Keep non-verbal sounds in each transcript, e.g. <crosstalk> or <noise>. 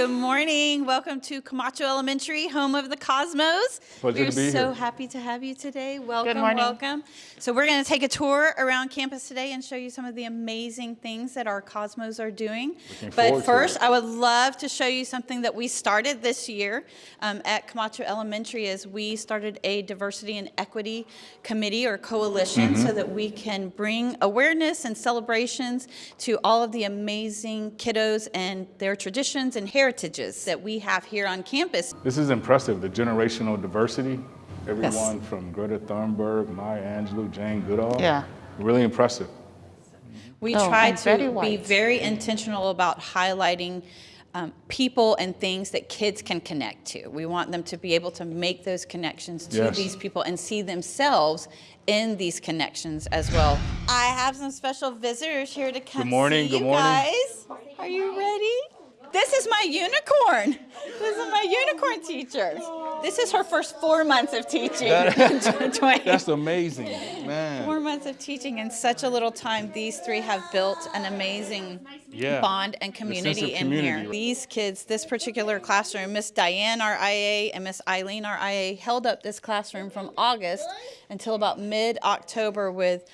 Good morning. Welcome to Camacho Elementary, home of the Cosmos. Pleasure we're to be so here. happy to have you today. Welcome, morning. welcome. So we're going to take a tour around campus today and show you some of the amazing things that our Cosmos are doing. Looking but first. I would love to show you something that we started this year um, at Camacho Elementary as we started a diversity and equity committee or coalition Mm-hmm. so that we can bring awareness and celebrations to all of the amazing kiddos and their traditions and heritages that we have here on campus. This is impressive, the generational diversity. Everyone from Greta Thunberg, Maya Angelou, Jane Goodall. Yeah. Really impressive. We Oh, try to Betty be White. very intentional about highlighting um, people and things that kids can connect to. We want them to be able to make those connections to Yes. these people and see themselves in these connections as well. I have some special visitors here to come Good morning, see good you morning. guys. Are you ready? This is my unicorn. This is my unicorn teacher. This is her first four months of teaching. Dwayne. <laughs> That's amazing, man. Four months of teaching in such a little time, these three have built an amazing Yeah. bond and sense community in community, here. right? These kids, this particular classroom, Miss Diane, our IA, and Miss Eileen, our IA, held up this classroom from August until about mid-October with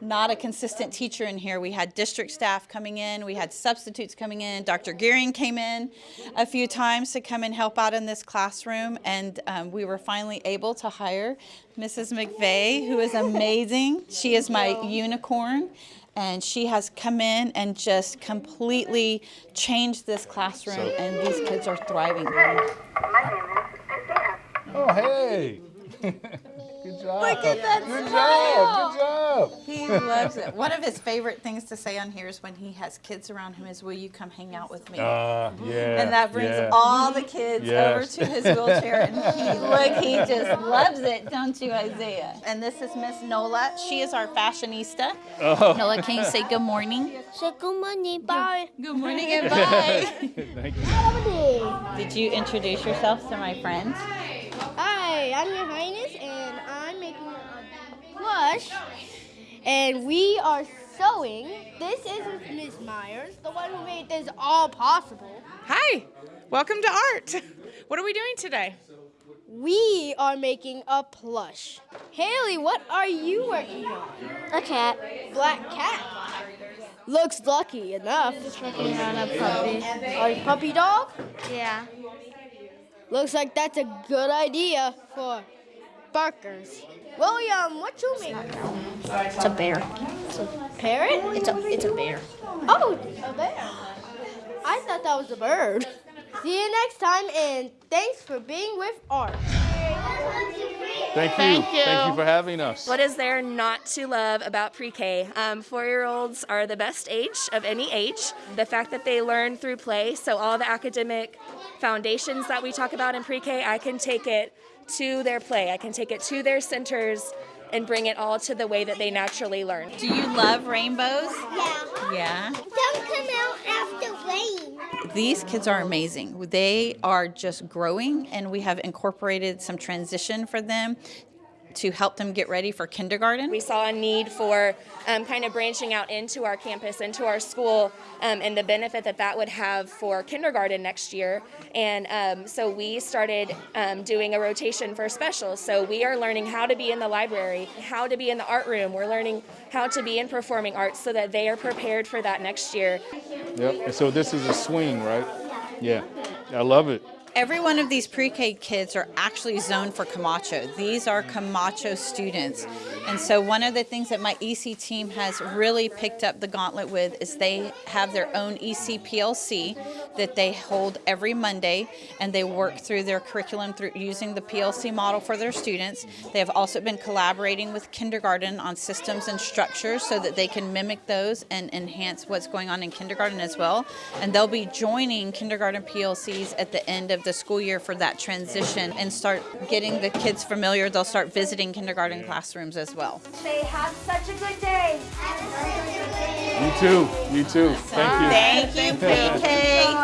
not a consistent teacher in here. We had district staff coming in, we had substitutes coming in. Dr. Gearing came in a few times to come and help out in this classroom, and um, we were finally able to hire Mrs. McVeigh, who is amazing. She is my unicorn. And she has come in and just completely changed this classroom, and these kids are thriving. Oh, hey. <laughs> Good job. Look at that Good smile. job. Good job. He loves it. One of his favorite things to say on here is when he has kids around him is, "Will you come hang out with me?" Uh, yeah. and that brings yeah. all the kids over to his wheelchair, and he <laughs> look, he just loves it, don't you, Isaiah? And this is Miss Nola. She is our fashionista. Oh. Nola, can you say good morning? Say good morning, bye. Good morning and bye. <laughs> Thank you. Did you introduce yourself to my friends? Hi, I'm your highness, plush, and we are sewing. This is Miss Myers, the one who made this all possible. Hi, welcome to art. <laughs> What are we doing today? We are making a plush. Haley, what are you working on? A cat. Black cat. Looks lucky enough. Working on a puppy. Are you puppy dog? Yeah. Looks like that's a good idea for barkers. William, what you make? It's a bear. Parrot? It's a it's a bear. Oh, a bear. I thought that was a bird. See you next time, and thanks for being with Art. Thank you. Thank you. Thank you for having us. What is there not to love about pre K? Um, Four year olds are the best age of any age. The fact that they learn through play, so all the academic foundations that we talk about in pre K, I can take it to their play, I can take it to their centers and bring it all to the way that they naturally learn. Do you love rainbows? Yeah. Yeah. Don't come out after rain. These kids are amazing. They are just growing, and we have incorporated some transition for them to help them get ready for kindergarten. We saw a need for um, kind of branching out into our campus, into our school, um, and the benefit that that would have for kindergarten next year. And um, so we started um, doing a rotation for specials. So we are learning how to be in the library, how to be in the art room. We're learning how to be in performing arts so that they are prepared for that next year. Yep. So this is a swing, right? Yeah. I love it. Every one of these pre-K kids are actually zoned for Camacho. These are Camacho students. And so one of the things that my EC team has really picked up the gauntlet with is they have their own EC PLC that they hold every Monday and they work through their curriculum through using the PLC model for their students. They have also been collaborating with kindergarten on systems and structures so that they can mimic those and enhance what's going on in kindergarten as well. And they'll be joining kindergarten PLCs at the end of the school year for that transition and start getting the kids familiar. They'll start visiting kindergarten classrooms as well. They have such a good day. You too. You too. Thank you. Thank you, pre-K.